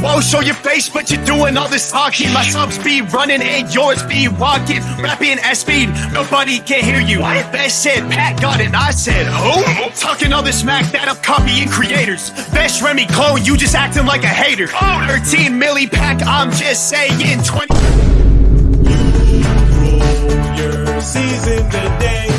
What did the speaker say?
Whoa, show your face, but you're doing all this talking. My subs be running and yours be walking. Rapping at speed, nobody can hear you. Best said Pat got it, I said who? Talking all this smack that I'm copying creators. Best Remy clone, you just acting like a hater. 13 milli pack, I'm just saying 20. Your season today.